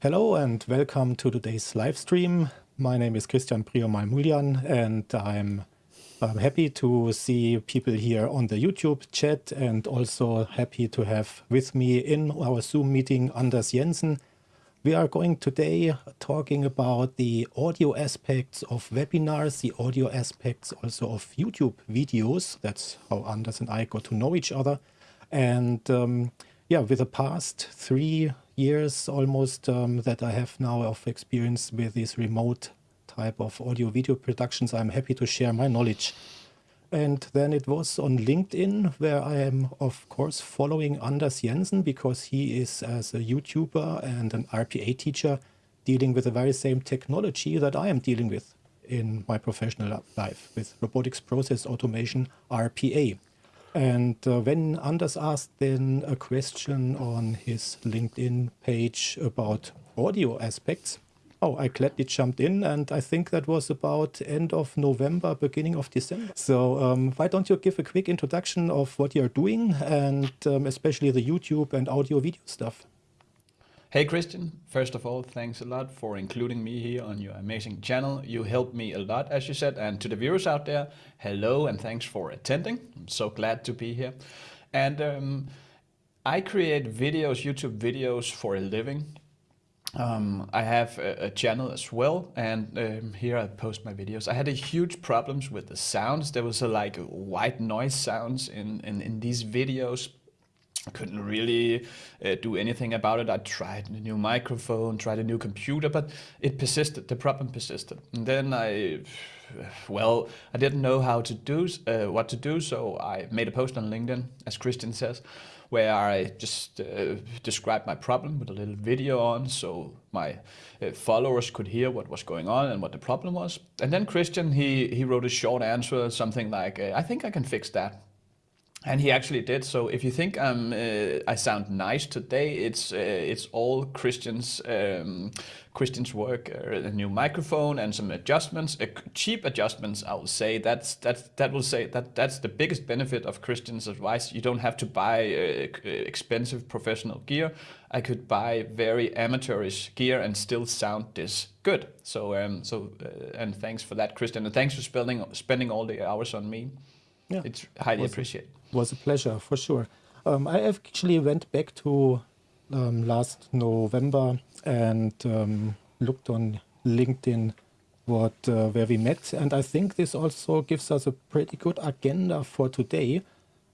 Hello and welcome to today's live stream. My name is Christian Prior-Mamulyan and I'm, I'm happy to see people here on the YouTube chat and also happy to have with me in our Zoom meeting Anders Jensen. We are going today talking about the audio aspects of webinars, the audio aspects also of YouTube videos. That's how Anders and I got to know each other. And um, yeah, with the past three years almost um, that I have now of experience with this remote type of audio video productions, I'm happy to share my knowledge. And then it was on LinkedIn where I am of course following Anders Jensen because he is as a YouTuber and an RPA teacher dealing with the very same technology that I am dealing with in my professional life with robotics process automation RPA. And uh, when Anders asked then a question on his LinkedIn page about audio aspects, oh, I gladly jumped in and I think that was about end of November, beginning of December. So um, why don't you give a quick introduction of what you're doing and um, especially the YouTube and audio video stuff? Hey Christian, first of all, thanks a lot for including me here on your amazing channel. You helped me a lot, as you said, and to the viewers out there, hello and thanks for attending. I'm so glad to be here. And um, I create videos, YouTube videos for a living. Um, I have a, a, channel as well, and um, here I post my videos. I had a huge problems with the sounds. There was a like white noise sounds in, in, in these videos couldn't really uh, do anything about it. I tried a new microphone, tried a new computer, but it persisted. The problem persisted. And then I, well, I didn't know how to do uh, what to do, so I made a post on LinkedIn, as Christian says, where I just uh, described my problem with a little video on, so my uh, followers could hear what was going on and what the problem was. And then Christian, he he wrote a short answer, something like, uh, "I think I can fix that." And he actually did. So if you think um, uh, I sound nice today, it's uh, it's all Christian's um, Christian's work. Uh, a new microphone and some adjustments, uh, cheap adjustments. I will say that's that that will say that that's the biggest benefit of Christian's advice. You don't have to buy uh, expensive professional gear. I could buy very amateurish gear and still sound this good. So um, so uh, and thanks for that, Christian, and thanks for spending spending all the hours on me. Yeah, it's highly appreciated was a pleasure for sure. Um, I actually went back to um, last November and um, looked on LinkedIn what uh, where we met, and I think this also gives us a pretty good agenda for today.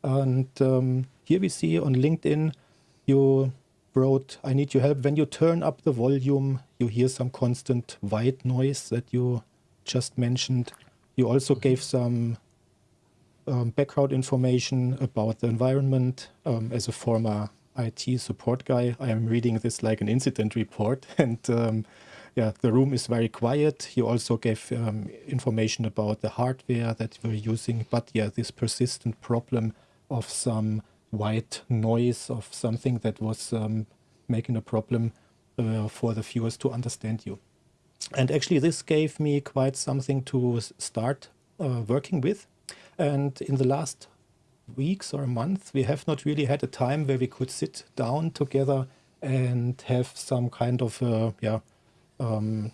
And um, here we see on LinkedIn you wrote, "I need your help." When you turn up the volume, you hear some constant white noise that you just mentioned. You also gave some um, background information about the environment. Um, as a former IT support guy, I am reading this like an incident report and um, yeah, the room is very quiet. You also gave um, information about the hardware that we're using, but yeah, this persistent problem of some white noise of something that was um, making a problem uh, for the viewers to understand you. And actually this gave me quite something to start uh, working with and in the last weeks or month, we have not really had a time where we could sit down together and have some kind of, yeah, um,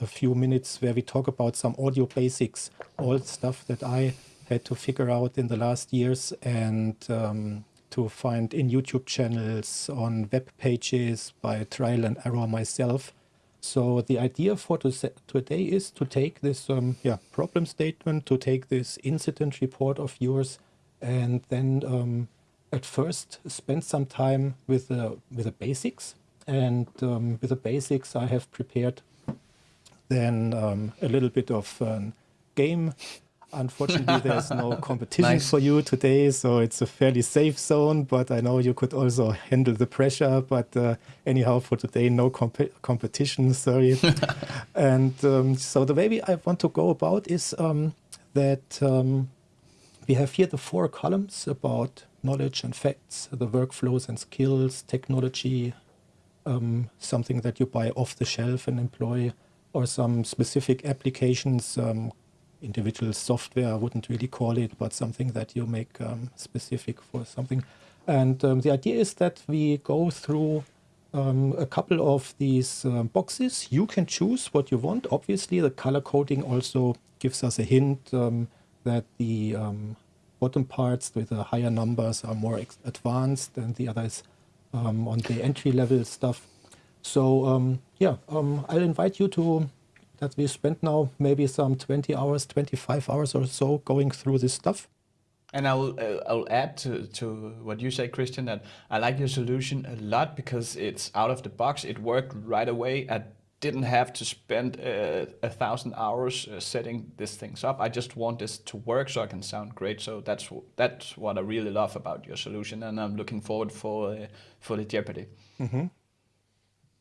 a few minutes where we talk about some audio basics, all stuff that I had to figure out in the last years and um, to find in YouTube channels, on web pages, by trial and error myself. So the idea for today is to take this um, yeah, problem statement, to take this incident report of yours, and then um, at first spend some time with the, with the basics. And um, with the basics I have prepared then um, a little bit of game Unfortunately, there's no competition nice. for you today, so it's a fairly safe zone, but I know you could also handle the pressure. But uh, anyhow, for today, no comp competition, sorry. and um, so the way I want to go about is um, that um, we have here the four columns about knowledge and facts, the workflows and skills, technology, um, something that you buy off the shelf and employ, or some specific applications, um, individual software, I wouldn't really call it, but something that you make um, specific for something. And um, the idea is that we go through um, a couple of these um, boxes. You can choose what you want. Obviously, the color coding also gives us a hint um, that the um, bottom parts with the higher numbers are more advanced than the others on the entry level stuff. So yeah, I'll invite you to that we spent now maybe some 20 hours, 25 hours or so going through this stuff. And I will uh, I'll add to, to what you say, Christian, that I like your solution a lot because it's out of the box. It worked right away. I didn't have to spend uh, a thousand hours uh, setting these things up. I just want this to work so I can sound great. So that's that's what I really love about your solution, and I'm looking forward for uh, for the Jeopardy. Mm -hmm.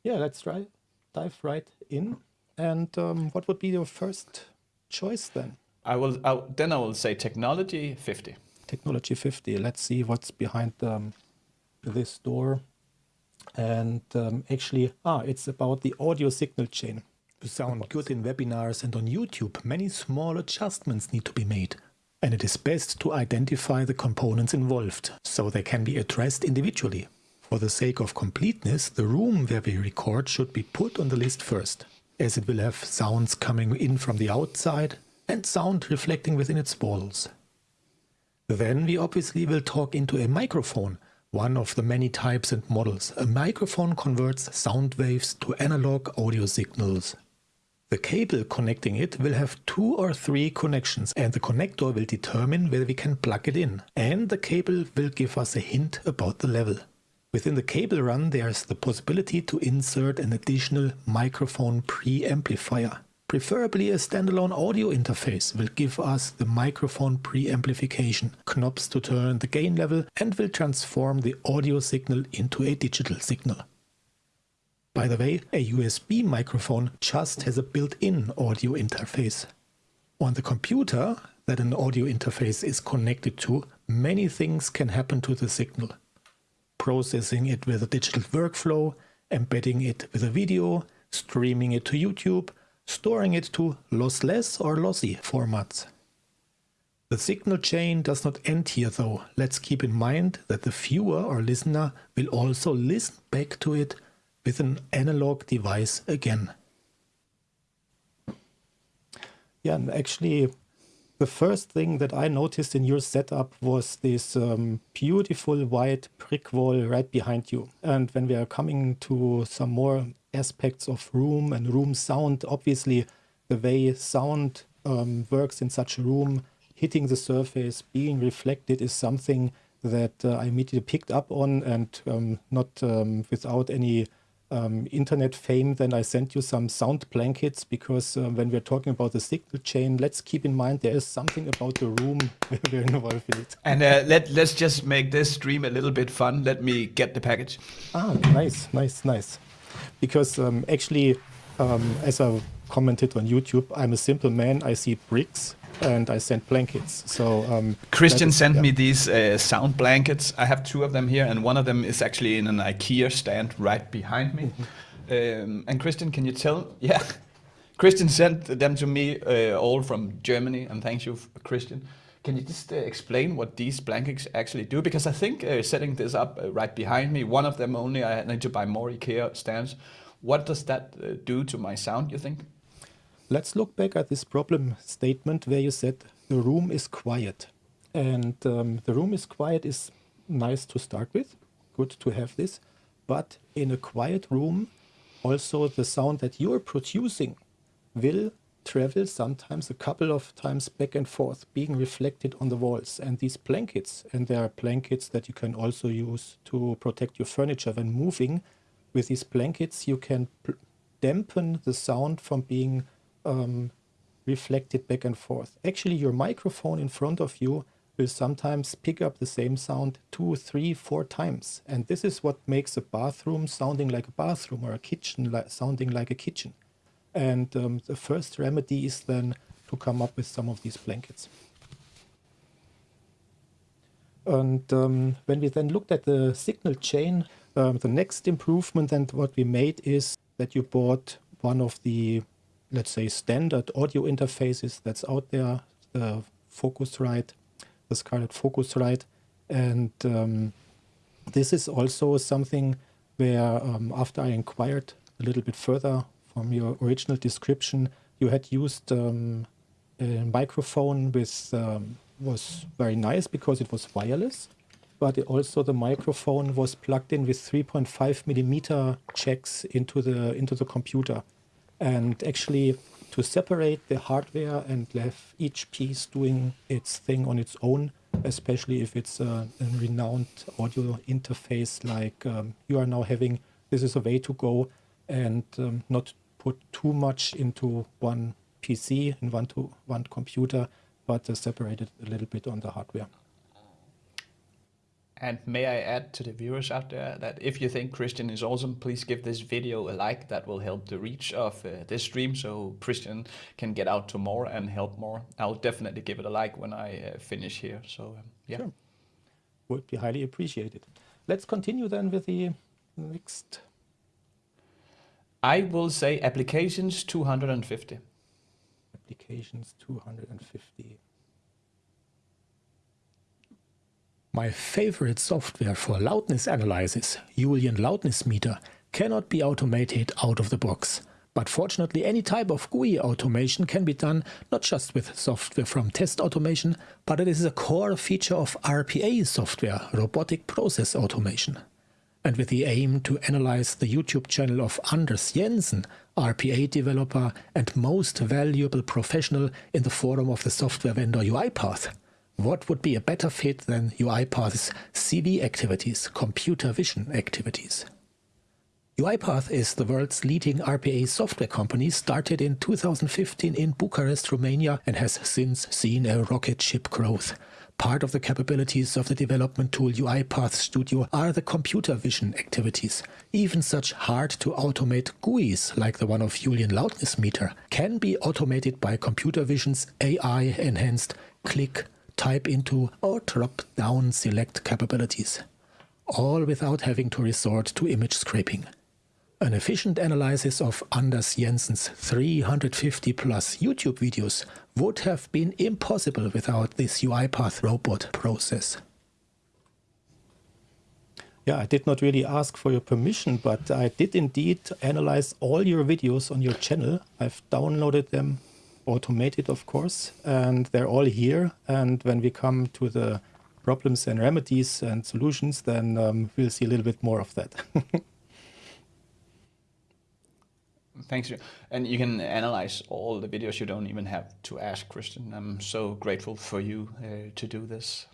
Yeah, let's try dive right in. And um, what would be your first choice then? I will. I'll, then I will say technology 50. Technology 50. Let's see what's behind um, this door. And um, actually, ah, it's about the audio signal chain. To sound good in webinars and on YouTube, many small adjustments need to be made. And it is best to identify the components involved, so they can be addressed individually. For the sake of completeness, the room where we record should be put on the list first as it will have sounds coming in from the outside and sound reflecting within its walls. Then we obviously will talk into a microphone, one of the many types and models. A microphone converts sound waves to analog audio signals. The cable connecting it will have two or three connections and the connector will determine where we can plug it in and the cable will give us a hint about the level. Within the cable run there's the possibility to insert an additional microphone preamplifier. Preferably a standalone audio interface will give us the microphone preamplification, knobs to turn the gain level and will transform the audio signal into a digital signal. By the way, a USB microphone just has a built-in audio interface. On the computer that an audio interface is connected to, many things can happen to the signal processing it with a digital workflow, embedding it with a video, streaming it to YouTube, storing it to lossless or lossy formats. The signal chain does not end here though. Let's keep in mind that the viewer or listener will also listen back to it with an analog device again. Yeah, and actually the first thing that I noticed in your setup was this um, beautiful white brick wall right behind you. And when we are coming to some more aspects of room and room sound, obviously the way sound um, works in such a room, hitting the surface, being reflected is something that uh, I immediately picked up on and um, not um, without any um, internet fame, then I sent you some sound blankets because uh, when we're talking about the signal chain, let's keep in mind there is something about the room we're involved in it. And uh, let, let's just make this stream a little bit fun. Let me get the package. Ah, nice, nice, nice. Because um, actually, um, as I commented on YouTube, I'm a simple man. I see bricks and I sent blankets. So um, Christian is, sent yeah. me these uh, sound blankets. I have two of them here, and one of them is actually in an IKEA stand right behind me. Mm -hmm. um, and Christian, can you tell? Yeah, Christian sent them to me uh, all from Germany, and thanks you, Christian. Can you just uh, explain what these blankets actually do? Because I think uh, setting this up uh, right behind me, one of them only, I need to buy more IKEA stands. What does that uh, do to my sound, you think? Let's look back at this problem statement where you said the room is quiet. And um, the room is quiet is nice to start with, good to have this. But in a quiet room, also the sound that you're producing will travel sometimes a couple of times back and forth, being reflected on the walls. And these blankets, and there are blankets that you can also use to protect your furniture when moving. With these blankets, you can dampen the sound from being um, reflected back and forth. Actually, your microphone in front of you will sometimes pick up the same sound two, three, four times. And this is what makes a bathroom sounding like a bathroom or a kitchen sounding like a kitchen. And um, the first remedy is then to come up with some of these blankets. And um, when we then looked at the signal chain, um, the next improvement and what we made is that you bought one of the let's say, standard audio interfaces that's out there, the Focusrite, the Scarlett Focusrite. And um, this is also something where um, after I inquired a little bit further from your original description, you had used um, a microphone with um, was very nice because it was wireless, but also the microphone was plugged in with 3.5 millimeter jacks into the into the computer, and actually to separate the hardware and have each piece doing its thing on its own, especially if it's a, a renowned audio interface like um, you are now having. This is a way to go and um, not put too much into one PC and one to one computer, but uh, separate it a little bit on the hardware. And may I add to the viewers out there that if you think Christian is awesome, please give this video a like. That will help the reach of uh, this stream so Christian can get out to more and help more. I'll definitely give it a like when I uh, finish here. So, um, yeah. Sure. Would be highly appreciated. Let's continue then with the next. I will say applications 250. Applications 250. My favorite software for loudness analysis, Youlean Loudness Meter, cannot be automated out of the box. But fortunately any type of GUI automation can be done not just with software from test automation, but it is a core feature of RPA software, robotic process automation. And with the aim to analyze the YouTube channel of Anders Jensen, RPA developer and most valuable professional in the forum of the software vendor UiPath, what would be a better fit than UiPath's CV activities, computer vision activities? UiPath is the world's leading RPA software company started in 2015 in Bucharest, Romania and has since seen a rocket ship growth. Part of the capabilities of the development tool UiPath Studio are the computer vision activities. Even such hard to automate GUIs like the one of Youlean Loudness Meter can be automated by computer vision's AI enhanced click type into or drop down select capabilities, all without having to resort to image scraping. An efficient analysis of Anders Jensen's 350 plus YouTube videos would have been impossible without this UiPath robot process. Yeah, I did not really ask for your permission, but I did indeed analyze all your videos on your channel. I've downloaded them automated, of course, and they're all here. And when we come to the problems and remedies and solutions, then um, we'll see a little bit more of that. Thanks. And you can analyze all the videos. You don't even have to ask Christian. I'm so grateful for you uh, to do this.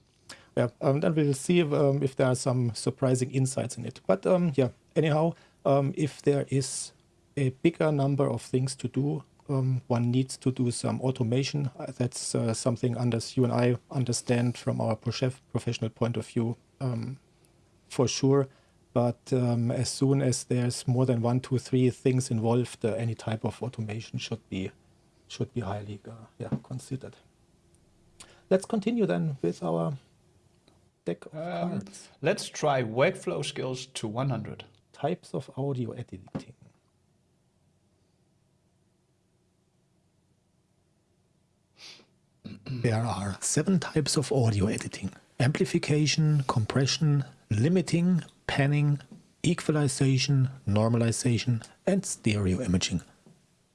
Yeah, um, then we'll see if, um, if, there are some surprising insights in it. But um, yeah, anyhow, um, if there is a bigger number of things to do, um, one needs to do some automation. That's uh, something Anders, you and I understand from our professional point of view um, for sure. But um, as soon as there's more than one, two, three things involved, uh, any type of automation should be should be highly uh, yeah, considered. Let's continue then with our deck of um, cards. Let's try workflow skills to 100. Types of audio editing. There are seven types of audio editing. Amplification, compression, limiting, panning, equalization, normalization, and stereo imaging.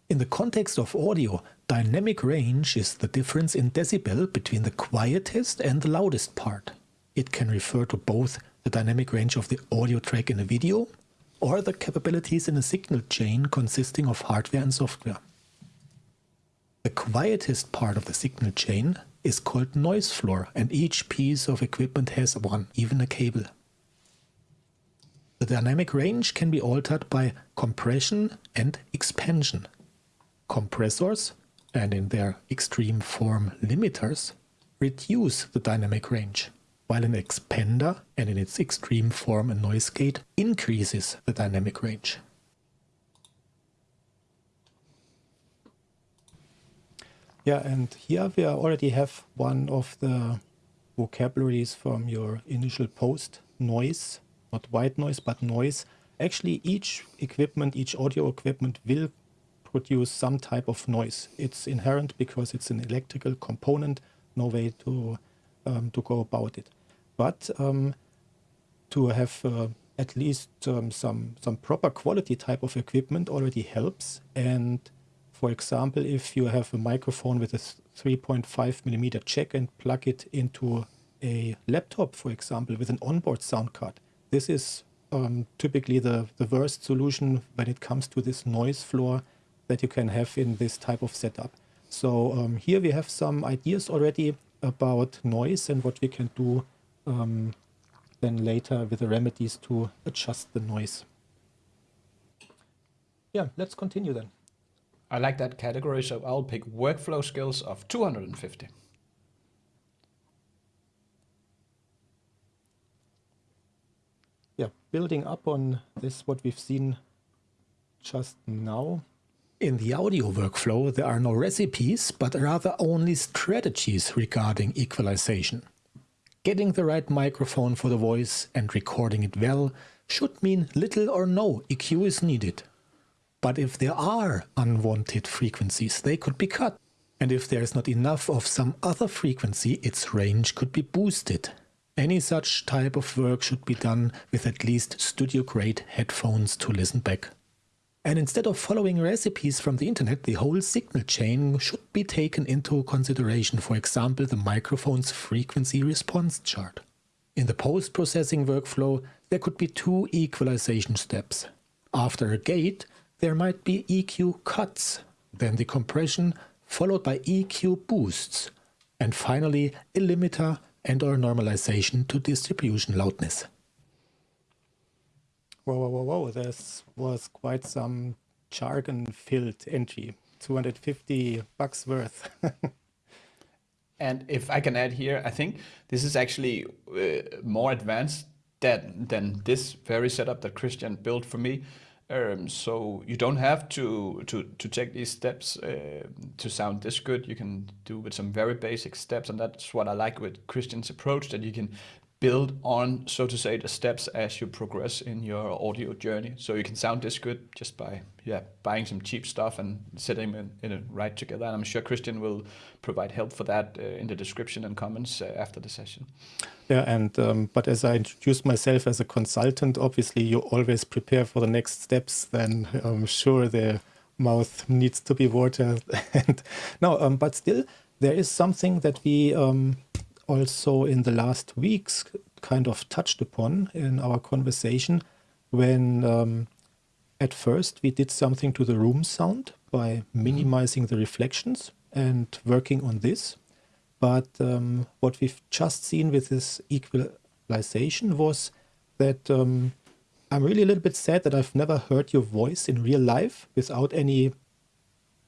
In the context of audio, dynamic range is the difference in decibel between the quietest and the loudest part. It can refer to both the dynamic range of the audio track in a video or the capabilities in a signal chain consisting of hardware and software. The quietest part of the signal chain is called noise floor and each piece of equipment has one, even a cable. The dynamic range can be altered by compression and expansion. Compressors, and in their extreme form limiters, reduce the dynamic range, while an expander, and in its extreme form a noise gate, increases the dynamic range. Yeah, and here we already have one of the vocabularies from your initial post, noise, not white noise, but noise. Actually, each equipment, each audio equipment will produce some type of noise. It's inherent because it's an electrical component, no way to, um, to go about it. But um, to have uh, at least um, some some proper quality type of equipment already helps. And for example, if you have a microphone with a 3.5 millimeter jack and plug it into a laptop, for example, with an onboard sound card, this is um, typically the, the worst solution when it comes to this noise floor that you can have in this type of setup. So um, here we have some ideas already about noise and what we can do um, then later with the remedies to adjust the noise. Yeah, let's continue then. I like that category, so I'll pick workflow skills of 250. Yeah, building up on this, what we've seen just now. In the audio workflow, there are no recipes, but rather only strategies regarding equalization. Getting the right microphone for the voice and recording it well should mean little or no EQ is needed. But if there are unwanted frequencies, they could be cut. And if there is not enough of some other frequency, its range could be boosted. Any such type of work should be done with at least studio-grade headphones to listen back. And instead of following recipes from the internet, the whole signal chain should be taken into consideration, for example, the microphone's frequency response chart. In the post-processing workflow, there could be two equalization steps. After a gate, there might be EQ cuts, then the compression, followed by EQ boosts, and finally a limiter and or normalization to distribution loudness. Whoa, whoa, whoa, whoa. This was quite some jargon-filled entry. 250 bucks worth. and if I can add here, I think this is actually uh, more advanced than, than this very setup that Christian built for me. Um, so you don't have to to to take these steps uh, to sound this good. You can do with some very basic steps, and that's what I like with Christian's approach. That you can build on, so to say, the steps as you progress in your audio journey. So you can sound this good just by yeah buying some cheap stuff and setting them in, in it right together. And I'm sure Christian will provide help for that uh, in the description and comments uh, after the session. Yeah, and um, but as I introduced myself as a consultant, obviously you always prepare for the next steps. Then I'm sure the mouth needs to be watered. and no, um, but still there is something that we um, also in the last weeks kind of touched upon in our conversation when um, at first we did something to the room sound by minimizing the reflections and working on this. But um, what we've just seen with this equalization was that um, I'm really a little bit sad that I've never heard your voice in real life without any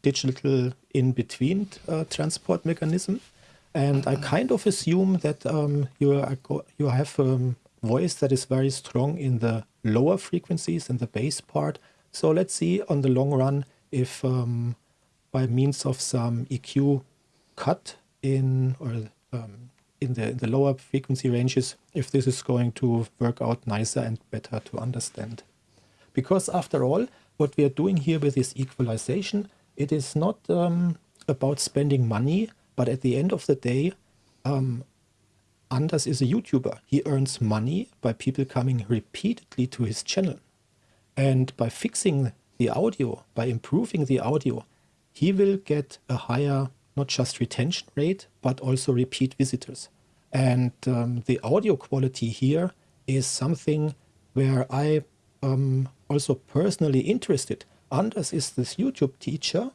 digital in-between uh, transport mechanism. And I kind of assume that um, you, are, you have a voice that is very strong in the lower frequencies in the bass part. So let's see on the long run if um, by means of some EQ cut in or um, in the, in the lower frequency ranges, if this is going to work out nicer and better to understand. Because after all, what we are doing here with this equalization, it is not um, about spending money but at the end of the day, um, Anders is a YouTuber. He earns money by people coming repeatedly to his channel. And by fixing the audio, by improving the audio, he will get a higher, not just retention rate, but also repeat visitors. And um, the audio quality here is something where I am also personally interested. Anders is this YouTube teacher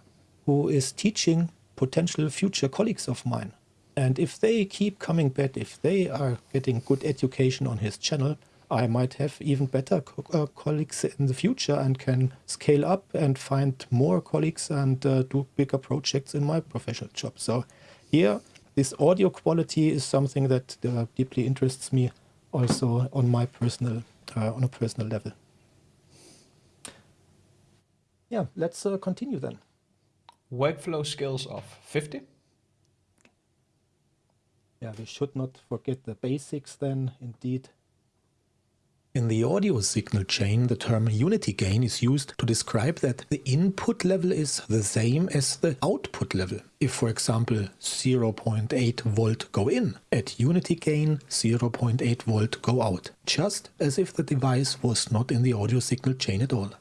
who is teaching potential future colleagues of mine. And if they keep coming back, if they are getting good education on his channel, I might have even better co uh, colleagues in the future and can scale up and find more colleagues and uh, do bigger projects in my professional job. So here, this audio quality is something that uh, deeply interests me also on my personal, uh, on a personal level. Yeah, let's uh, continue then workflow skills of 50. Yeah, we should not forget the basics then, indeed. In the audio signal chain, the term unity gain is used to describe that the input level is the same as the output level. If, for example, 0.8 volt go in, at unity gain 0.8 volt go out, just as if the device was not in the audio signal chain at all.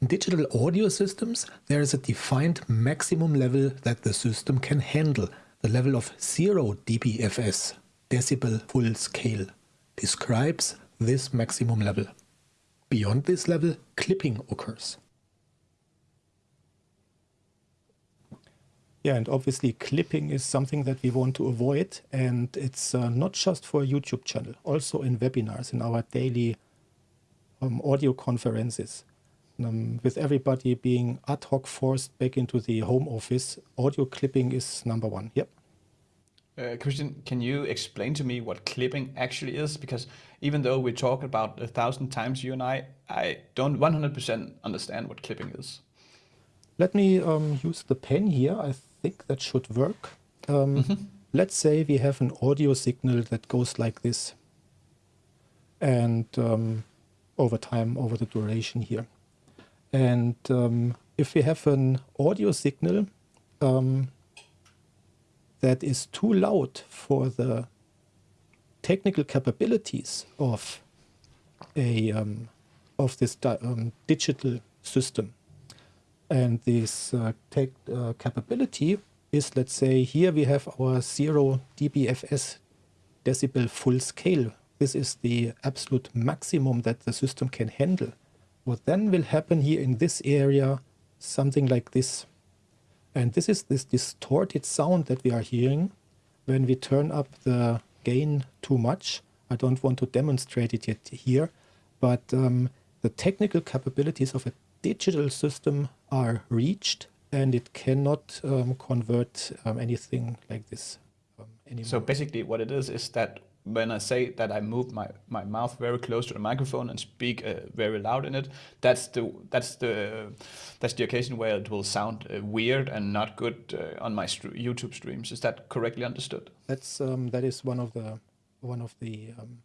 In digital audio systems, there is a defined maximum level that the system can handle, the level of 0 dBFS, decibel full scale, describes this maximum level. Beyond this level, clipping occurs. Yeah, and obviously clipping is something that we want to avoid, and it's uh, not just for a YouTube channel, also in webinars, in our daily um, audio conferences. Um, with everybody being ad hoc forced back into the home office, audio clipping is number one. Yep. Uh, Christian, can you explain to me what clipping actually is? Because even though we talk about a thousand times, you and I, I don't 100% understand what clipping is. Let me um, use the pen here. I think that should work. Um, mm -hmm. Let's say we have an audio signal that goes like this. And um, over time, over the duration here. And um, if we have an audio signal um, that is too loud for the technical capabilities of a um, of this um, digital system. And this uh, tech uh, capability is, let's say, here we have our 0 dBFS decibel full scale. This is the absolute maximum that the system can handle. What then will happen here in this area, something like this. And this is this distorted sound that we are hearing when we turn up the gain too much. I don't want to demonstrate it yet here, but um, the technical capabilities of a digital system are reached and it cannot um, convert um, anything like this um, anymore. So basically what it is is that when I say that I move my, my mouth very close to the microphone and speak uh, very loud in it, that's the that's the that's the occasion where it will sound uh, weird and not good uh, on my st YouTube streams. Is that correctly understood? That's um, that is one of the one of the. Um,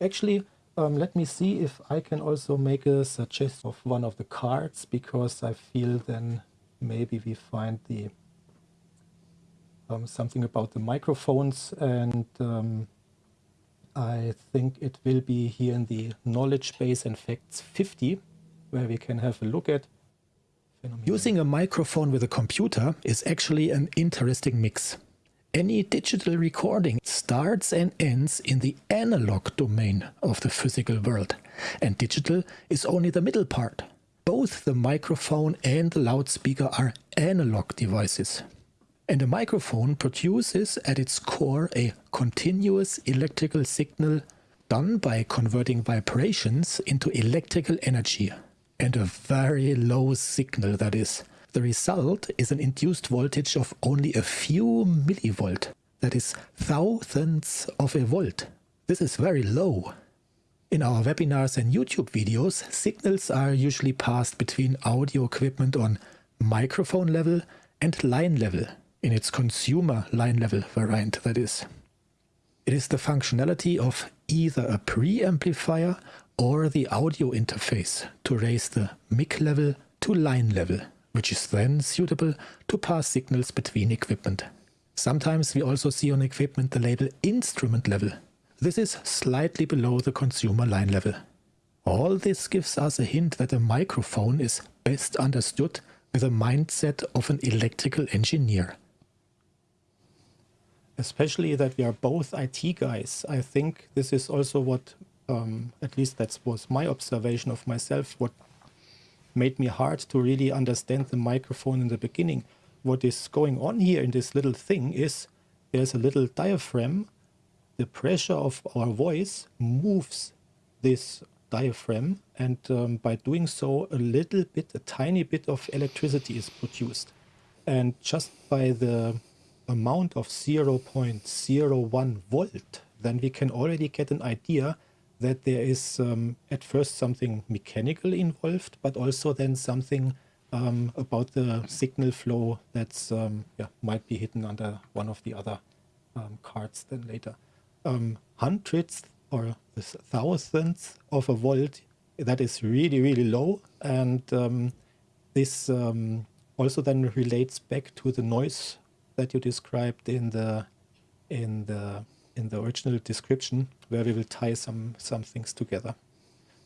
actually, um, let me see if I can also make a suggestion of one of the cards because I feel then maybe we find the um, something about the microphones and um, I think it will be here in the knowledge base and facts 50 where we can have a look at Using a microphone with a computer is actually an interesting mix. Any digital recording starts and ends in the analog domain of the physical world, and digital is only the middle part. Both the microphone and the loudspeaker are analog devices. And a microphone produces at its core a continuous electrical signal done by converting vibrations into electrical energy. And a very low signal that is. The result is an induced voltage of only a few millivolt. That is thousandths of a volt. This is very low. In our webinars and YouTube videos, signals are usually passed between audio equipment on microphone level and line level in its consumer line level variant, that is. It is the functionality of either a preamplifier or the audio interface to raise the mic level to line level, which is then suitable to pass signals between equipment. Sometimes we also see on equipment the label instrument level. This is slightly below the consumer line level. All this gives us a hint that a microphone is best understood with a mindset of an electrical engineer especially that we are both IT guys. I think this is also what, um, at least that was my observation of myself, what made me hard to really understand the microphone in the beginning. What is going on here in this little thing is there's a little diaphragm. The pressure of our voice moves this diaphragm and um, by doing so a little bit, a tiny bit of electricity is produced. And just by the amount of 0.01 volt, then we can already get an idea that there is um, at first something mechanical involved, but also then something um, about the signal flow that's um, yeah, might be hidden under one of the other um, cards then later. Um, hundreds or the thousandth of a volt, that is really, really low. And um, this also then relates back to the noise that you described in the in the in the original description, where we will tie some some things together.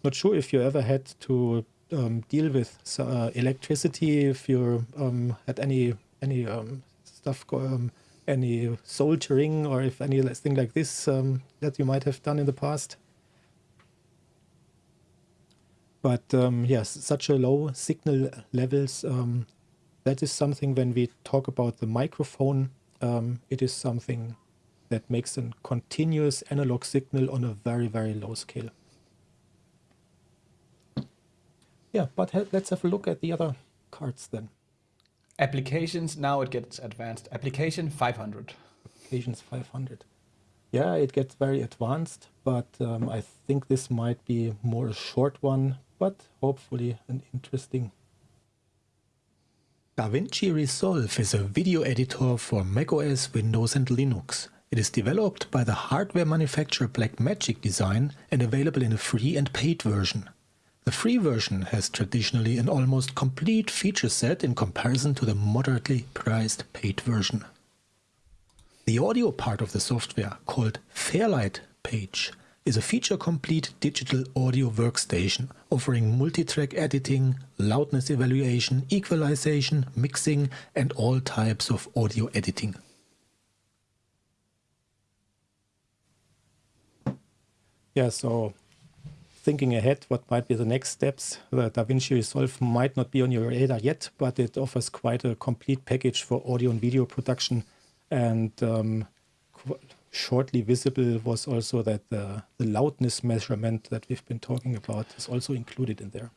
Not sure if you ever had to um, deal with uh, electricity, if you um, had any any um, stuff, um, any soldering, or if any thing like this um, that you might have done in the past. But um, yes, such a low signal levels, that is something when we talk about the microphone, it is something that makes a continuous analog signal on a very, very low scale. Yeah, but let's have a look at the other cards then. Applications, now it gets advanced. Application 500. Applications 500. Yeah, it gets very advanced, but um, I think this might be more a short one, but hopefully an interesting. DaVinci Resolve is a video editor for macOS, Windows and Linux. It is developed by the hardware manufacturer Blackmagic Design and available in a free and paid version. The free version has traditionally an almost complete feature set in comparison to the moderately priced paid version. The audio part of the software, called Fairlight Page, is a feature-complete digital audio workstation offering multi-track editing, loudness evaluation, equalization, mixing and all types of audio editing. Yeah, so thinking ahead what might be the next steps. The DaVinci Resolve might not be on your radar yet, but it offers quite a complete package for audio and video production. And um, shortly visible was also that the, the loudness measurement that we've been talking about is also included in there.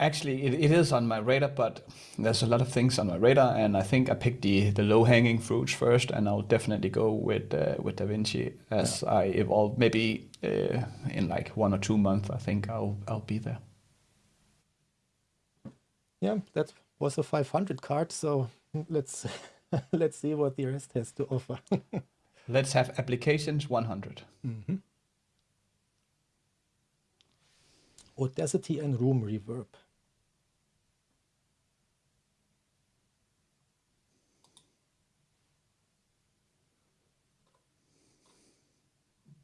Actually, it, it is on my radar, but there's a lot of things on my radar, and I think I picked the, the low hanging fruits first, and I'll definitely go with uh, with DaVinci as yeah. I evolve. Maybe uh, in like one or two months, I think I'll I'll be there. Yeah, that was a 500 card, so let's let's see what the rest has to offer. let's have applications 100. Mm -hmm. Audacity and room reverb.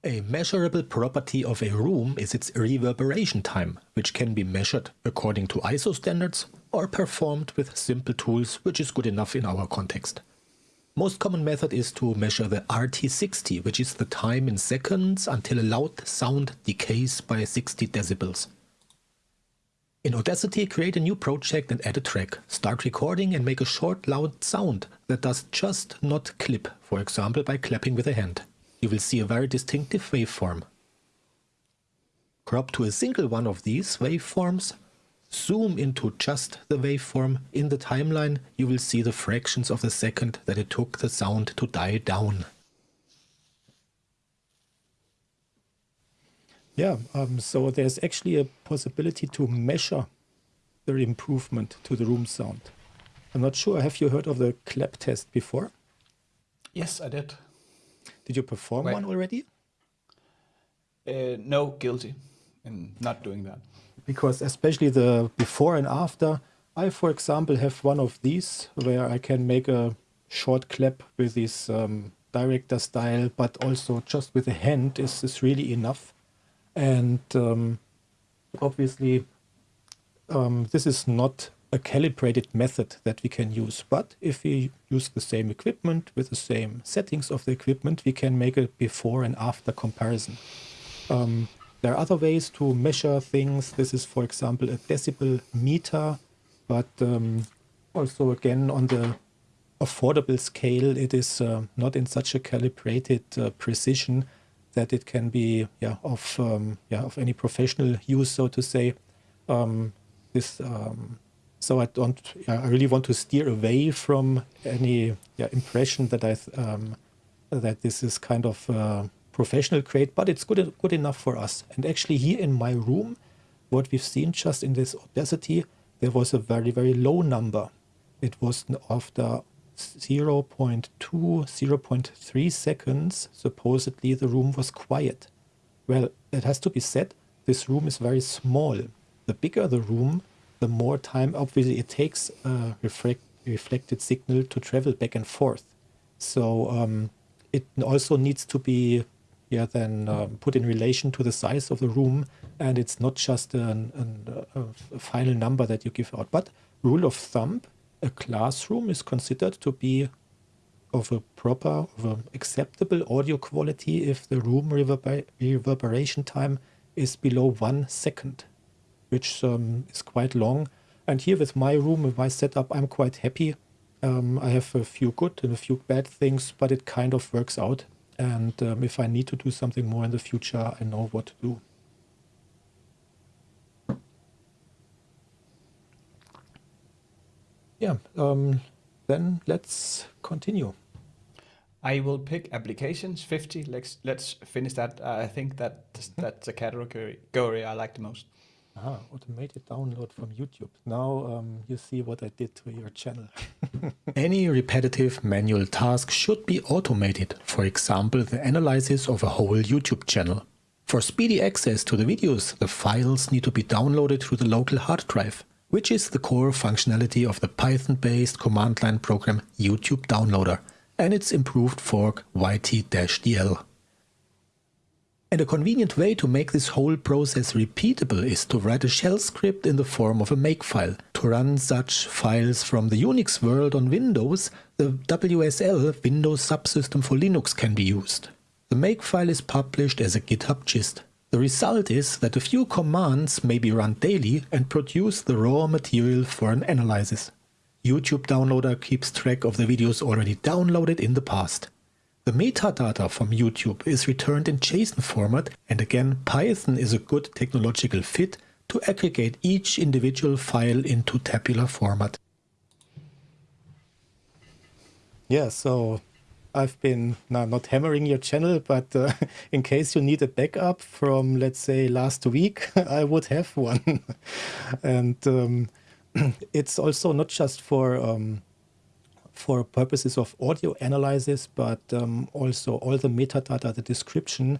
A measurable property of a room is its reverberation time, which can be measured according to ISO standards or performed with simple tools, which is good enough in our context. Most common method is to measure the RT60, which is the time in seconds until a loud sound decays by 60 decibels. In Audacity, create a new project and add a track. Start recording and make a short loud sound that does just not clip, for example by clapping with a hand you will see a very distinctive waveform. Crop to a single one of these waveforms, zoom into just the waveform. In the timeline, you will see the fractions of the second that it took the sound to die down. Yeah, um, so there's actually a possibility to measure the improvement to the room sound. I'm not sure, have you heard of the clap test before? Yes, I did. Did you perform Wait. one already? Uh, no, guilty in not doing that. Because especially the before and after, I, for example, have one of these where I can make a short clap with this um, director style, but also just with a hand is, is really enough. And um, obviously, um, this is not a calibrated method that we can use. But if we use the same equipment with the same settings of the equipment, we can make a before and after comparison. Um, there are other ways to measure things. This is, for example, a decibel meter, but um, also again on the affordable scale, it is uh, not in such a calibrated uh, precision that it can be yeah, of um, yeah, of any professional use, so to say. Um, this um, so I don't, I really want to steer away from any yeah, impression that I um, that this is kind of uh, professional grade, but it's good good enough for us. And actually, here in my room, what we've seen just in this Audacity, there was a very very low number. It was after 0 0.2, 0 0.3 seconds. Supposedly, the room was quiet. Well, it has to be said, this room is very small. The bigger the room, the more time obviously it takes a reflect, reflected signal to travel back and forth. So um, it also needs to be yeah, then um, put in relation to the size of the room, and it's not just an, an, a, a final number that you give out. But rule of thumb, a classroom is considered to be of a proper, of acceptable audio quality if the room reverber reverberation time is below one second, which um, is quite long. And here with my room, with my setup, I'm quite happy. Um, I have a few good and a few bad things, but it kind of works out. And um, if I need to do something more in the future, I know what to do. Yeah, um, then let's continue. I will pick applications 50. Let's let's finish that. Uh, I think that that's the category I like the most. Ah, automated download from YouTube. Now um, you see what I did to your channel. Any repetitive manual task should be automated. For example, the analysis of a whole YouTube channel. For speedy access to the videos, the files need to be downloaded through the local hard drive, which is the core functionality of the Python-based command line program YouTube Downloader and its improved fork YT-DL. And a convenient way to make this whole process repeatable is to write a shell script in the form of a makefile. To run such files from the Unix world on Windows, the WSL Windows Subsystem for Linux can be used. The makefile is published as a GitHub gist. The result is that a few commands may be run daily and produce the raw material for an analysis. YouTube Downloader keeps track of the videos already downloaded in the past. The metadata from YouTube is returned in JSON format and again Python is a good technological fit to aggregate each individual file into tabular format. Yeah, so I've been not hammering your channel, but uh, in case you need a backup from, let's say, last week, I would have one. and um, it's also not just for um, for purposes of audio analysis, but um, also all the metadata, the description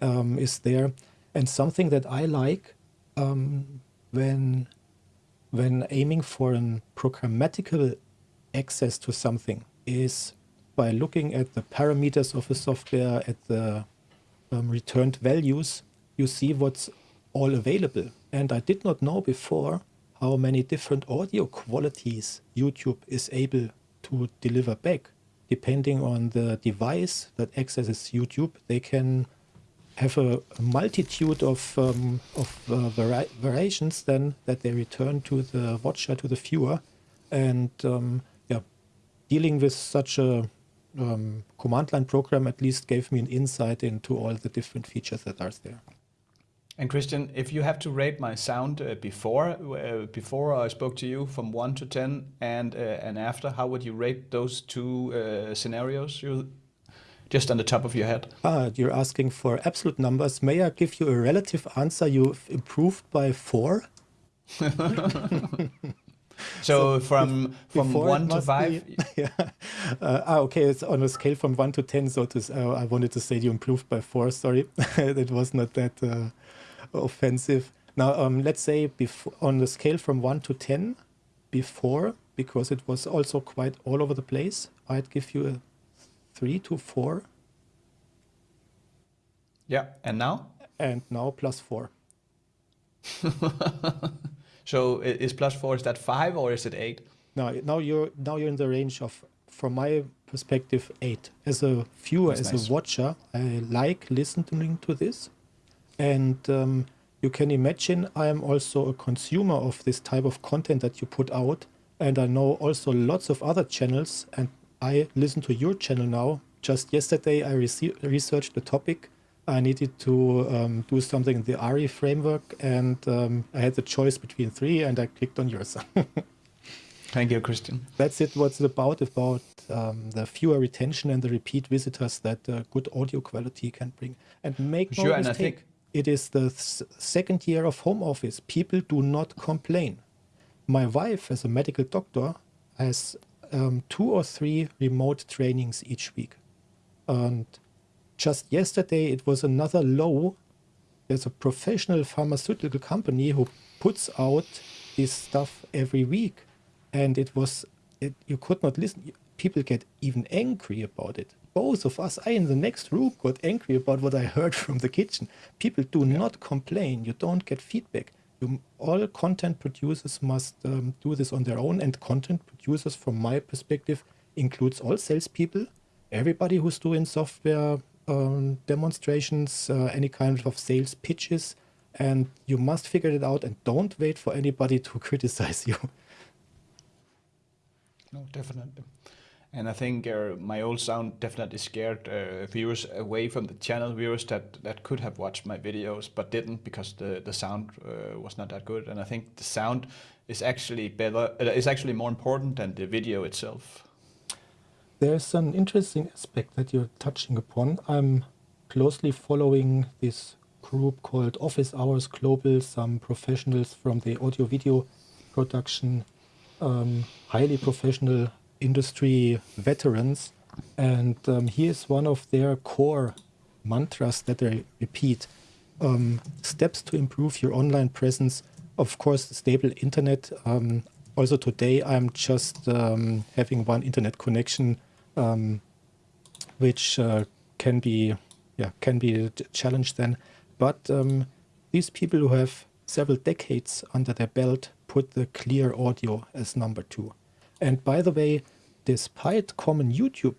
um, is there. And something that I like um, when when aiming for an programmatical access to something is by looking at the parameters of a software, at the um, returned values, you see what's all available. And I did not know before how many different audio qualities YouTube is able to deliver back. Depending on the device that accesses YouTube, they can have a, a multitude of, um, of uh, vari variations then that they return to the watcher, to the viewer. And um, yeah, dealing with such a um, command line program at least gave me an insight into all the different features that are there. And Christian, if you have to rate my sound uh, before uh, before I spoke to you from one to ten and uh, and after, how would you rate those two uh, scenarios? You just on the top of your head. Ah, you're asking for absolute numbers. May I give you a relative answer? You've improved by four. so, so, from from one to five. Be, yeah. Uh, ah, okay. It's on a scale from one to ten. So to, uh, I wanted to say you improved by four. Sorry, it was not that offensive. Now, um, let's say before, on the scale from 1 to 10, before, because it was also quite all over the place, I'd give you a 3 to 4. Yeah, and now? And now plus 4. so is plus 4, is that 5 or is it 8? No, now you're, now you're in the range of, from my perspective, 8. As a viewer, That's as nice. a watcher, I like listening to this and um, you can imagine I am also a consumer of this type of content that you put out. And I know also lots of other channels. And I listen to your channel now. Just yesterday, I researched the topic. I needed to um, do something in the ARI framework. And um, I had the choice between three, and I clicked on yours. Thank you, Christian. That's it. What's it about? About um, the viewer retention and the repeat visitors that uh, good audio quality can bring. And make no sure, mistake. It is the second year of home office. People do not complain. My wife, as a medical doctor, has um, two or three remote trainings each week. And just yesterday, it was another low there's a professional pharmaceutical company who puts out this stuff every week, and it was it, you could not listen. People get even angry about it. Both of us, I in the next room, got angry about what I heard from the kitchen. People do not complain. You don't get feedback. You, all content producers must um, do this on their own, and content producers, from my perspective, includes all salespeople, everybody who's doing software um, demonstrations, uh, any kind of sales pitches, and you must figure it out and don't wait for anybody to criticize you. No, definitely. And I think uh, my old sound definitely scared uh, viewers away from the channel, viewers that, that could have watched my videos but didn't because the, the sound uh, was not that good. And I think the sound is actually better, uh, is actually more important than the video itself. There's an interesting aspect that you're touching upon. I'm closely following this group called Office Hours Global, some professionals from the audio video production, um, highly professional industry veterans. And um, here's one of their core mantras that they repeat um, steps to improve your online presence. Of course, stable internet. Um, also, today I'm just um, having one internet connection um, which uh, can be yeah can be a challenge then. But um, these people who have several decades under their belt put the clear audio as number two. And by the way, despite common YouTube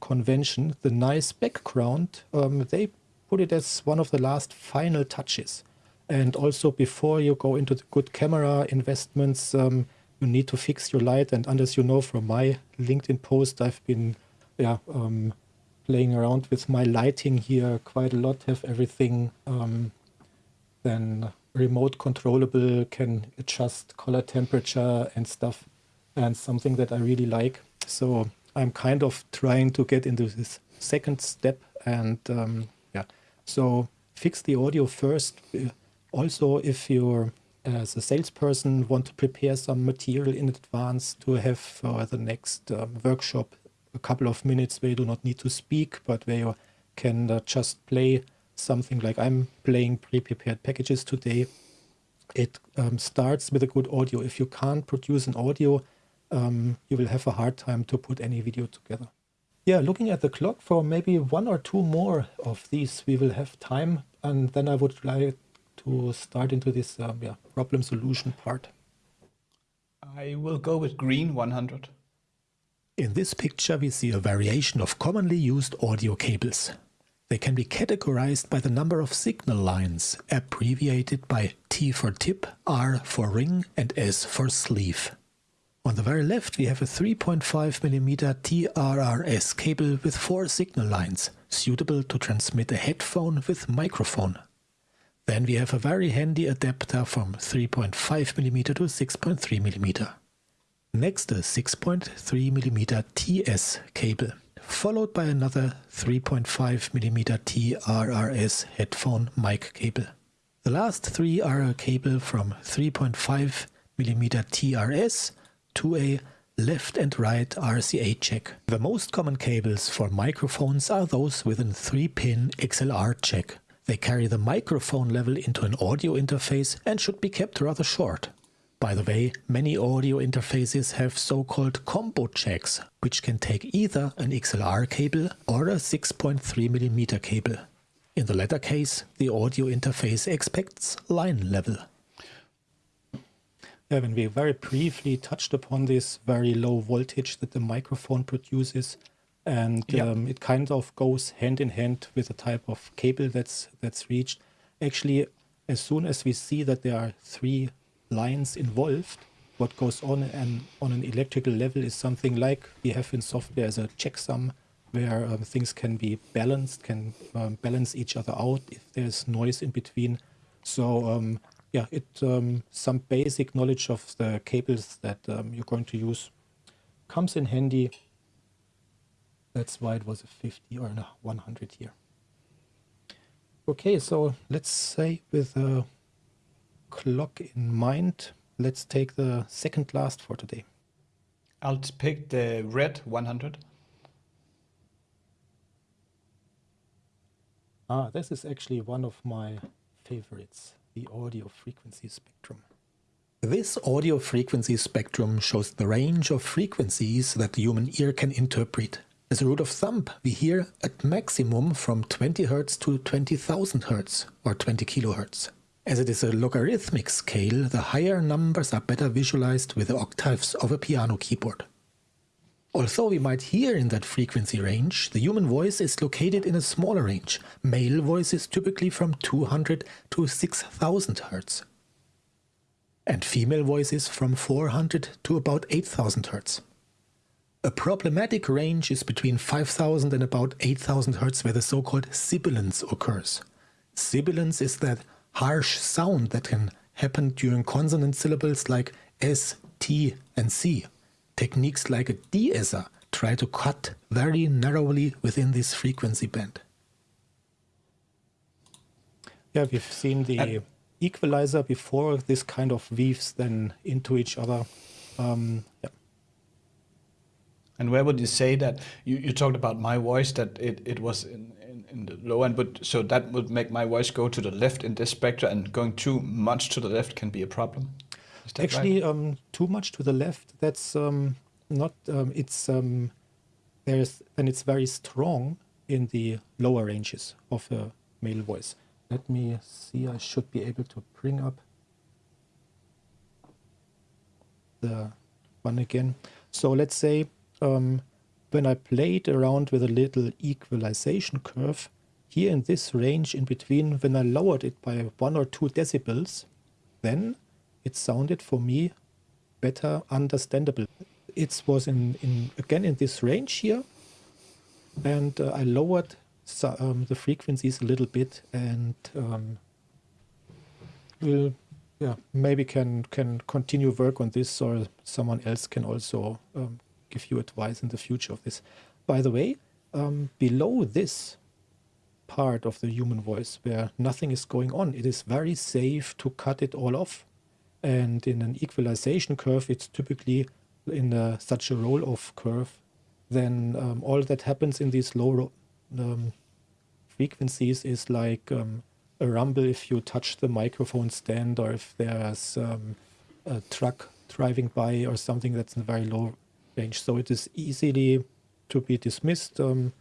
convention, the nice background, um, they put it as one of the last final touches. And also before you go into the good camera investments, um, you need to fix your light. And as you know from my LinkedIn post, I've been yeah, um, playing around with my lighting here quite a lot, have everything um, then remote controllable, can adjust color temperature and stuff, and something that I really like. So I'm kind of trying to get into this second step and um, yeah, so fix the audio first. Also, if you're as a salesperson want to prepare some material in advance to have for the next um, workshop a couple of minutes where you do not need to speak, but where you can uh, just play something like I'm playing pre-prepared packages today. It um, starts with a good audio. If you can't produce an audio, um, you will have a hard time to put any video together. Yeah, looking at the clock for maybe one or two more of these, we will have time. And then I would like to start into this um, yeah, problem solution part. I will go with green 100. In this picture we see a variation of commonly used audio cables. They can be categorized by the number of signal lines, abbreviated by T for tip, R for ring and S for sleeve. On the very left we have a 3.5mm TRRS cable with four signal lines, suitable to transmit a headphone with microphone. Then we have a very handy adapter from 3.5mm to 6.3mm. Next a 6.3mm TS cable, followed by another 3.5mm TRRS headphone mic cable. The last three are a cable from 3.5mm TRS to a left and right RCA jack. The most common cables for microphones are those with a 3-pin XLR jack. They carry the microphone level into an audio interface and should be kept rather short. By the way, many audio interfaces have so-called combo jacks, which can take either an XLR cable or a 6.3mm cable. In the latter case, the audio interface expects line level. Yeah, when we very briefly touched upon this very low voltage that the microphone produces, and yeah. um, it kind of goes hand in hand with the type of cable that's that's reached. Actually, as soon as we see that there are three lines involved, what goes on and on an electrical level is something like we have in software as a checksum where um, things can be balanced, can um, balance each other out if there's noise in between. So um, yeah, it um, some basic knowledge of the cables that um, you're going to use comes in handy. That's why it was a 50 or a 100 here. Okay, so let's say with a clock in mind, let's take the second last for today. I'll pick the red 100. Ah, this is actually one of my favorites, the audio frequency spectrum. This audio frequency spectrum shows the range of frequencies that the human ear can interpret. As a rule of thumb, we hear at maximum from 20 Hz to 20,000 Hz or 20 kHz. As it is a logarithmic scale, the higher numbers are better visualized with the octaves of a piano keyboard. Although we might hear in that frequency range, the human voice is located in a smaller range. Male voice is typically from 200 to 6000 Hz. And female voices from 400 to about 8000 Hz. A problematic range is between 5000 and about 8000 Hz where the so-called sibilance occurs. Sibilance is that harsh sound that can happen during consonant syllables like S, T, and C. Techniques like a de-esser try to cut very narrowly within this frequency band. Yeah, we've seen the equalizer before. This kind of weaves then into each other. Um, yeah. And where would you say that you, you talked about my voice that it, it was in, in, in the low end, but so that would make my voice go to the left in this spectra, and going too much to the left can be a problem. Actually, right? um, too much to the left. That's um, not. Um, it's um, there's and it's very strong in the lower ranges of a male voice. Let me see. I should be able to bring up the one again. So let's say um, when I played around with a little equalization curve, here in this range in between, when I lowered it by one or two decibels, then it sounded for me better understandable. It was in, in again in this range here, and uh, I lowered so, um, the frequencies a little bit, and um, will yeah maybe can can continue work on this, or someone else can also um, give you advice in the future of this. By the way, um, below this part of the human voice where nothing is going on, it is very safe to cut it all off. And in an equalization curve, it's typically in a, such a roll-off curve, then um, all that happens in these low um, frequencies is like um, a rumble if you touch the microphone stand or if there's um, a truck driving by or something that's in very low range. So it is easily to be dismissed. Um,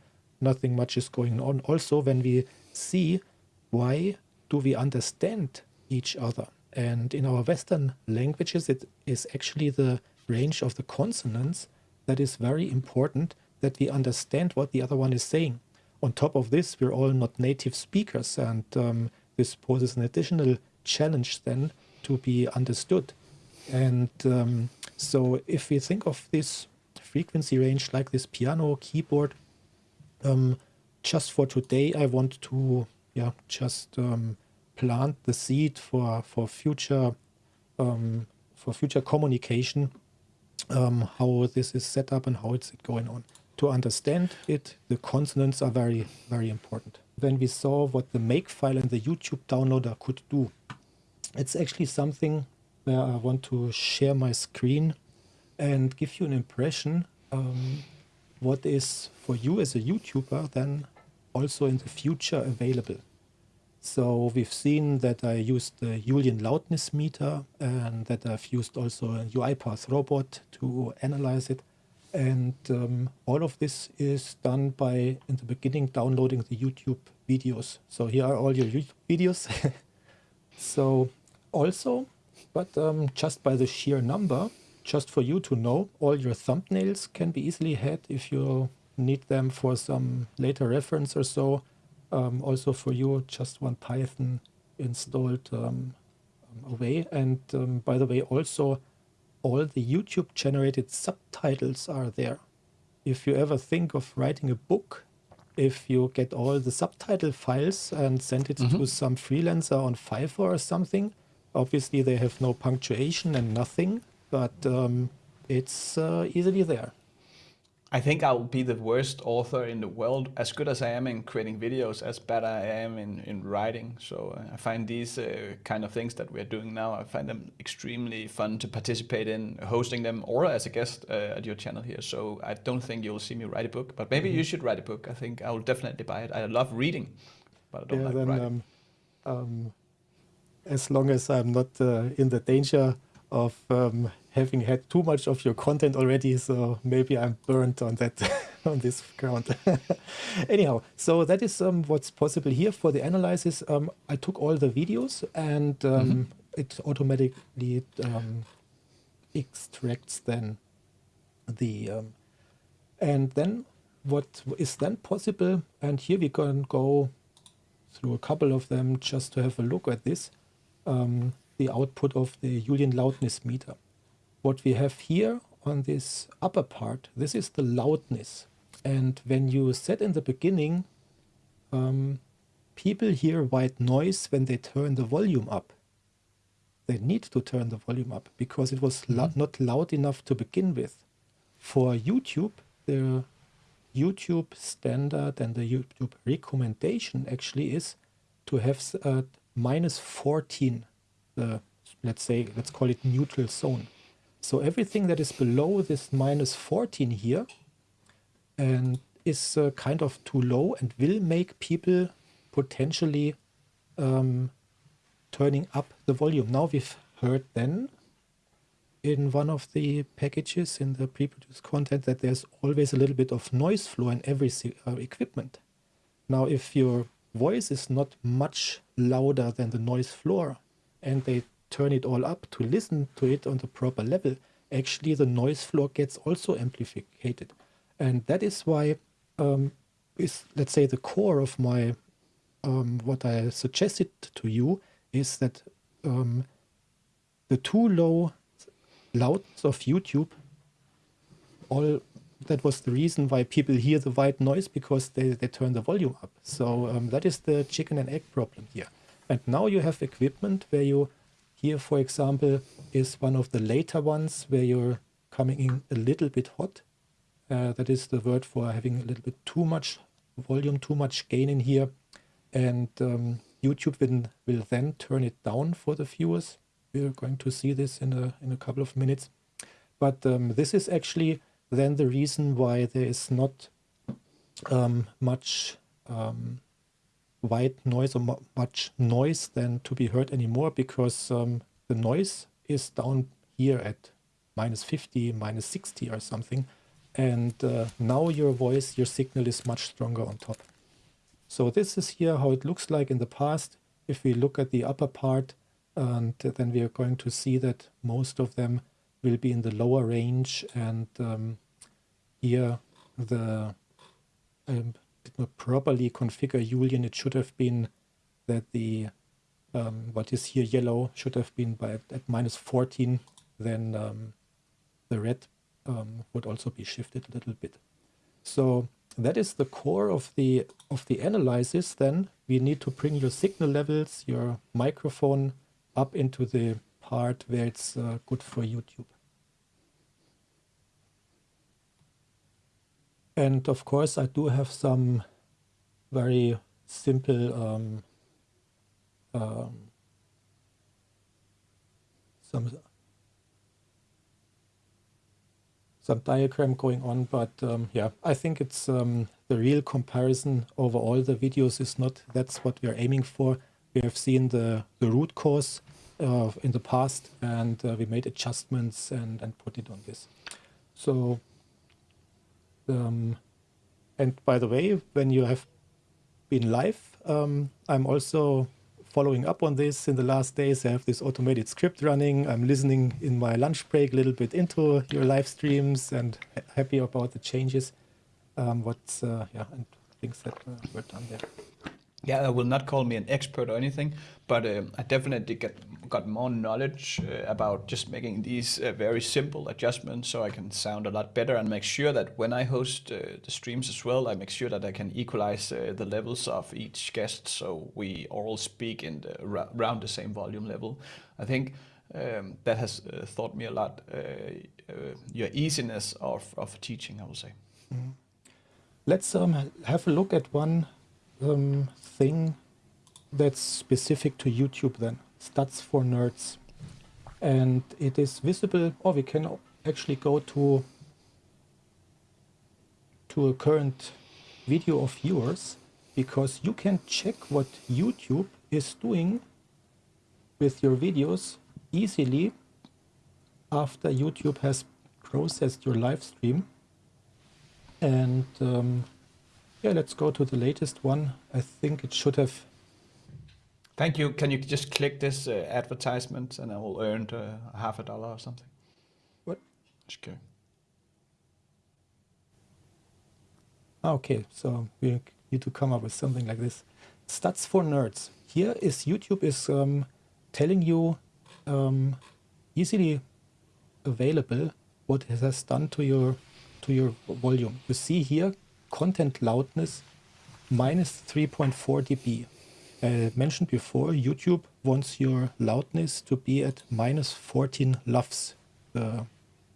nothing much is going on. Also, when we see why do we understand each other? And in our Western languages, it is actually the range of the consonants that is very important that we understand what the other one is saying. On top of this, we're all not native speakers, and um, this poses an additional challenge then to be understood. And um, so if we think of this frequency range like this piano keyboard, um, just for today, I want to yeah just um, plant the seed for for future um, for future communication, um, how this is set up and how it's going on. To understand it, the consonants are very very important. When we saw what the Makefile and the YouTube downloader could do, it's actually something where I want to share my screen and give you an impression um, what is for you as a YouTuber then also in the future available. So we've seen that I used the Youlean loudness meter and that I've used also a UiPath robot to analyze it. And um, all of this is done by, in the beginning, downloading the YouTube videos. So here are all your YouTube videos. so also but um, just by the sheer number, just for you to know, all your thumbnails can be easily had if you need them for some later reference or so. Um, also for you, just one Python installed um, away. And um, by the way, also all the YouTube generated subtitles are there. If you ever think of writing a book, if you get all the subtitle files and send it mm -hmm. to some freelancer on Fiverr or something, Obviously, they have no punctuation and nothing, but um, it's uh, easily there. I think I'll be the worst author in the world. As good as I am in creating videos, as bad I am in, in writing. So uh, I find these uh, kind of things that we're doing now, I find them extremely fun to participate in, hosting them, or as a guest uh, at your channel here. So I don't think you'll see me write a book, but maybe mm -hmm. you should write a book. I think I will definitely buy it. I love reading, but I don't yeah, like then, writing. Um, um, as long as I'm not uh, in the danger of um, having had too much of your content already. So maybe I'm burnt on that on this ground. Anyhow, so that is um, what's possible here for the analysis. Um, I took all the videos and um, mm -hmm. it automatically um, extracts then the um, and then what is then possible and here we can go through a couple of them just to have a look at this um, the output of the Youlean loudness meter what we have here on this upper part this is the loudness and when you said in the beginning um, people hear white noise when they turn the volume up they need to turn the volume up because it was mm -hmm. not loud enough to begin with for YouTube, the YouTube standard and the YouTube recommendation actually is to have uh, minus 14, the, let's say, let's call it neutral zone. So everything that is below this minus 14 here and is uh, kind of too low and will make people potentially um, turning up the volume. Now we've heard then in one of the packages in the pre-produced content that there's always a little bit of noise floor in every uh, equipment. Now, if your voice is not much louder than the noise floor and they turn it all up to listen to it on the proper level, actually the noise floor gets also amplified. And that is why um, is, let's say, the core of my, um, what I suggested to you is that um, the too low loudness of YouTube, all that was the reason why people hear the white noise because they, they turn the volume up. So um, that is the chicken and egg problem here. And now you have equipment where you, here for example, is one of the later ones where you're coming in a little bit hot. Uh, that is the word for having a little bit too much volume, too much gain in here. And um, YouTube will, will then turn it down for the viewers we're going to see this in a, in a couple of minutes. But um, this is actually then the reason why there is not um, much um, white noise or much noise than to be heard anymore because um, the noise is down here at minus 50, minus 60 or something. And uh, now your voice, your signal is much stronger on top. So this is here how it looks like in the past. If we look at the upper part, and then we are going to see that most of them will be in the lower range and um, here the um, did not properly configure Youlean it should have been that the um, what is here yellow should have been by at minus 14 then um, the red um, would also be shifted a little bit so that is the core of the of the analysis then we need to bring your signal levels your microphone up into the part where it's uh, good for YouTube. And of course, I do have some very simple um, um, some some diagram going on, but um, yeah, I think it's um, the real comparison over all the videos is not that's what we are aiming for. We have seen the, the root cause uh, in the past and uh, we made adjustments and, and put it on this. So, um, and by the way, when you have been live, um, I'm also following up on this in the last days. I have this automated script running. I'm listening in my lunch break a little bit into your live streams and happy about the changes. Um, what's, uh, yeah, and things that uh, were done there. Yeah, I will not call me an expert or anything, but um, I definitely get got more knowledge uh, about just making these uh, very simple adjustments so I can sound a lot better and make sure that when I host uh, the streams as well, I make sure that I can equalize uh, the levels of each guest so we all speak in the, around the same volume level. I think um, that has uh, taught me a lot, uh, your easiness of, of teaching, I will say. Mm -hmm. Let's um, have a look at one um, thing that's specific to YouTube then, Stats for Nerds. And it is visible, or we can actually go to, to a current video of yours because you can check what YouTube is doing with your videos easily after YouTube has processed your live stream. And um, yeah, let's go to the latest one. I think it should have. Thank you. Can you just click this uh, advertisement and I will earn uh, half a dollar or something? What? Okay. Ah, Okay, so we need to come up with something like this. Stats for nerds. Here is YouTube is um, telling you um, easily available what it has done to your to your volume. You see here content loudness minus 3.4 dB. I mentioned before, YouTube wants your loudness to be at minus 14 LUFS, the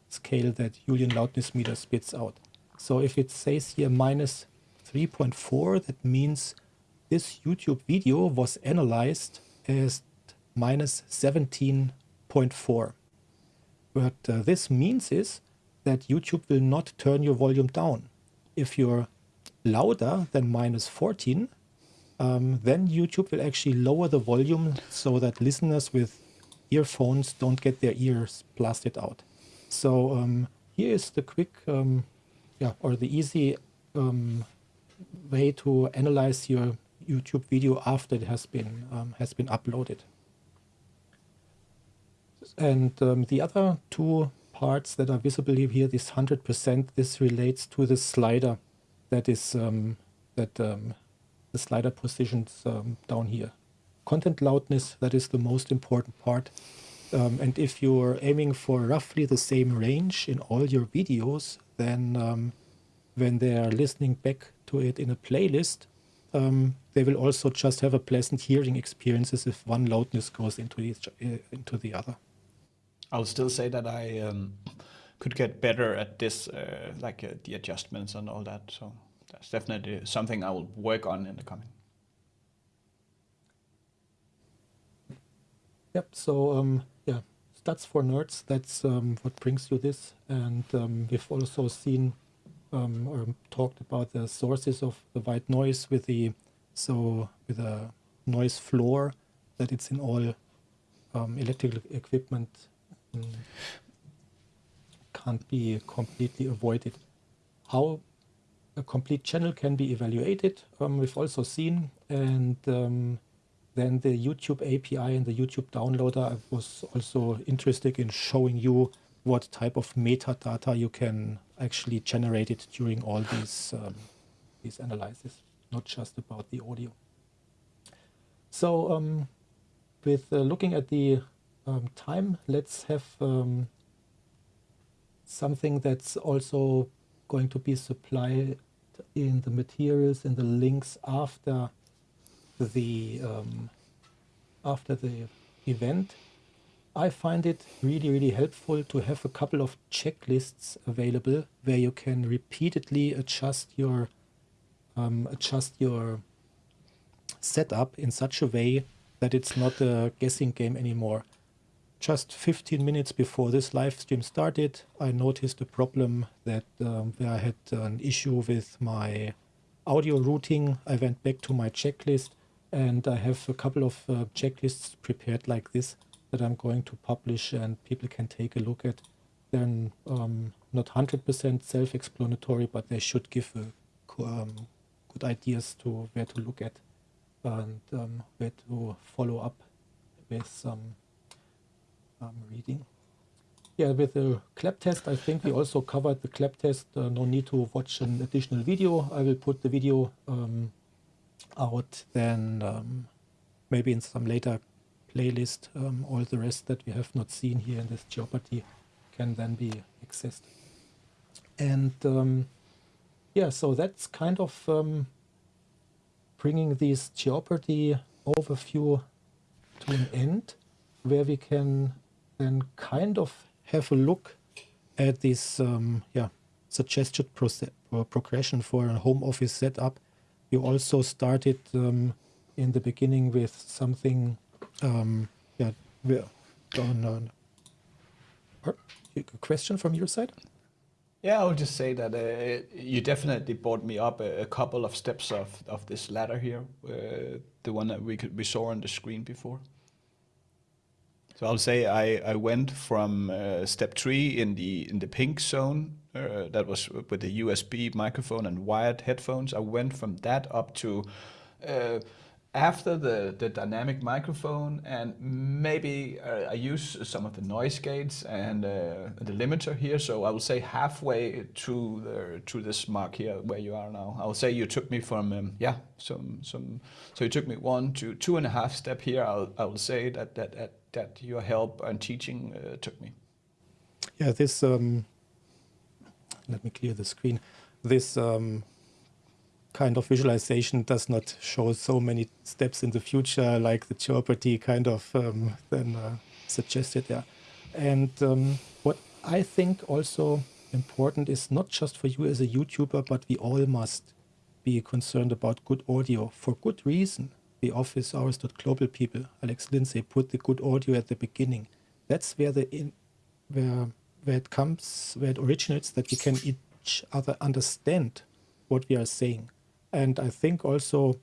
scale that Youlean loudness meter spits out. So if it says here minus 3.4, that means this YouTube video was analyzed as minus 17.4. What uh, this means is that YouTube will not turn your volume down. If you're louder than minus 14, um, then YouTube will actually lower the volume so that listeners with earphones don't get their ears blasted out. So um, here is the quick, um, yeah, or the easy um, way to analyze your YouTube video after it has been um, has been uploaded. And um, the other two parts that are visible here, this 100%, this relates to the slider that is um, that um, the slider positions um, down here. Content loudness, that is the most important part. Um, and if you're aiming for roughly the same range in all your videos, then um, when they are listening back to it in a playlist, um, they will also just have a pleasant hearing experiences if one loudness goes into each, uh, into the other. I'll still say that I um, could get better at this, uh, like uh, the adjustments and all that. So that's definitely something I will work on in the coming. Yep. So um, yeah, that's for nerds. That's um, what brings you this, and um, we've also seen um, or talked about the sources of the white noise with the so with a noise floor that it's in all um, electrical equipment can't be completely avoided. How a complete channel can be evaluated, um, we've also seen, and um, then the YouTube API and the YouTube downloader I was also interested in showing you what type of metadata you can actually generate it during all these um, these analyses, not just about the audio. So um, with uh, looking at the um, time, let's have um, something that's also going to be supplied in the materials in the links after the um, after the event. I find it really, really helpful to have a couple of checklists available where you can repeatedly adjust your um, adjust your setup in such a way that it's not a guessing game anymore. Just 15 minutes before this live stream started, I noticed a problem that um, where I had an issue with my audio routing. I went back to my checklist and I have a couple of uh, checklists prepared like this that I'm going to publish and people can take a look at. They're um, not 100% self-explanatory, but they should give a, um, good ideas to where to look at and um, where to follow up with some um, reading. Yeah, with the clap test, I think we also covered the clap test. Uh, no need to watch an additional video. I will put the video um, out then um, maybe in some later playlist. Um, all the rest that we have not seen here in this Jeopardy can then be accessed. And um, yeah, so that's kind of um, bringing this Jeopardy overview to an end, where we can then kind of have a look at this um, yeah suggested progression for a home office setup. You also started um, in the beginning with something um, yeah on, on a question from your side. Yeah, I will just say that uh, you definitely brought me up a, a, couple of steps of, of this ladder here, uh, the one that we could we saw on the screen before. So I'll say I, I went from uh, step three in the in the pink zone uh, that was with the USB microphone and wired headphones. I went from that up to uh, after the, the dynamic microphone and maybe uh, I use some of the noise gates and uh, the limiter here. So I will say halfway to the to this mark here where you are now. I will say you took me from um, yeah some some so you took me one to two and a half step here. I'll I will say that that that, that your help and teaching uh, took me. Yeah, this um, let me clear the screen. This um, kind of visualization does not show so many steps in the future like the Jeopardy kind of um, then uh, suggested there. And um, what I think also important is not just for you as a YouTuber, but we all must be concerned about good audio for good reason. The office hours global people, Alex Lindsay, put the good audio at the beginning. That's where the in, where where it comes, where it originates, that we can each other understand what we are saying. And I think also,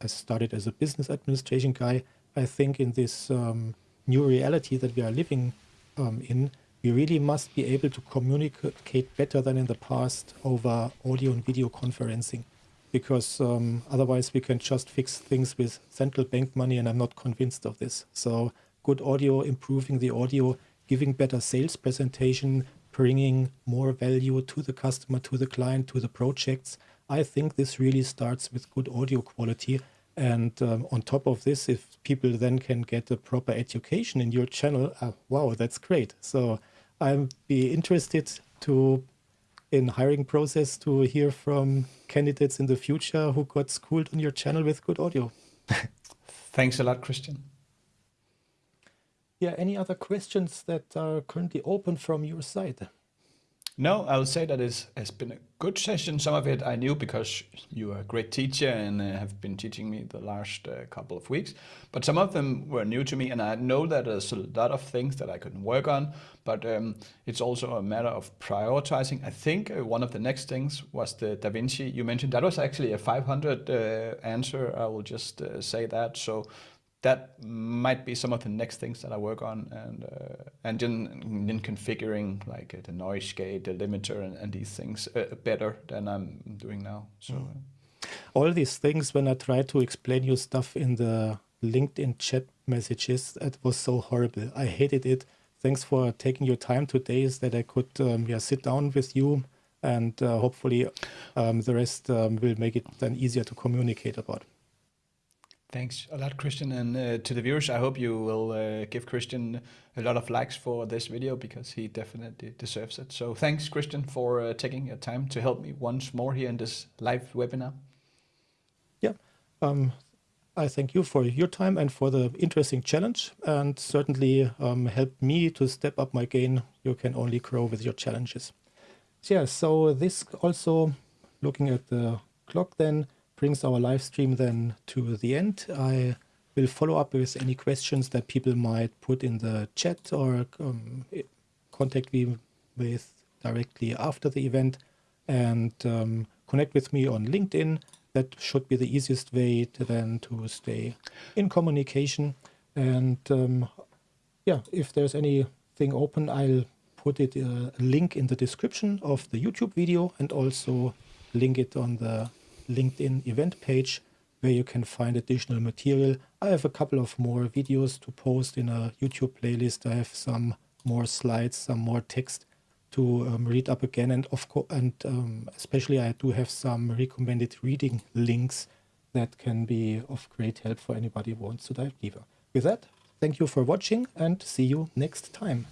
I started as a business administration guy, I think in this um, new reality that we are living um, in, we really must be able to communicate better than in the past over audio and video conferencing. Because um, otherwise we can just fix things with central bank money and I'm not convinced of this. So good audio, improving the audio, giving better sales presentation, bringing more value to the customer, to the client, to the projects, I think this really starts with good audio quality. And um, on top of this, if people then can get a proper education in your channel, uh, wow, that's great. So I'd be interested to in hiring process to hear from candidates in the future who got schooled on your channel with good audio. Thanks a lot, Christian. Yeah, any other questions that are currently open from your side? No, I would say that it has been a good session. Some of it I knew because you are a great teacher and uh, have been teaching me the last uh, couple of weeks. But some of them were new to me, and I know that there's a lot of things that I could work on. But um, it's also a matter of prioritizing. I think uh, one of the next things was the DaVinci you mentioned. That was actually a 500 uh, answer. I will just uh, say that. So that might be some of the next things that I work on and uh, and then, then configuring like uh, the noise gate, the limiter and, and these things uh, better than I'm doing now. So mm. all these things when I try to explain you stuff in the LinkedIn chat messages, it was so horrible. I hated it. Thanks for taking your time today so that I could um, yeah sit down with you and uh, hopefully um, the rest um, will make it then easier to communicate about. Thanks a lot, Christian. And uh, to the viewers, I hope you will uh, give Christian a lot of likes for this video because he definitely deserves it. So thanks, Christian, for uh, taking your time to help me once more here in this live webinar. Yeah, um, I thank you for your time and for the interesting challenge and certainly um, helped me to step up my game. You can only grow with your challenges. Yeah, so this also, looking at the clock then, brings our live stream then to the end. I will follow up with any questions that people might put in the chat or um, contact me with directly after the event and um, connect with me on LinkedIn. That should be the easiest way to then to stay in communication. And um, yeah, if there's anything open, I'll put it uh, a link in the description of the YouTube video and also link it on the LinkedIn event page where you can find additional material. I have a couple of more videos to post in a YouTube playlist. I have some more slides, some more text to um, read up again. And of course, and um, especially I do have some recommended reading links that can be of great help for anybody who wants to dive deeper. With that, thank you for watching and see you next time.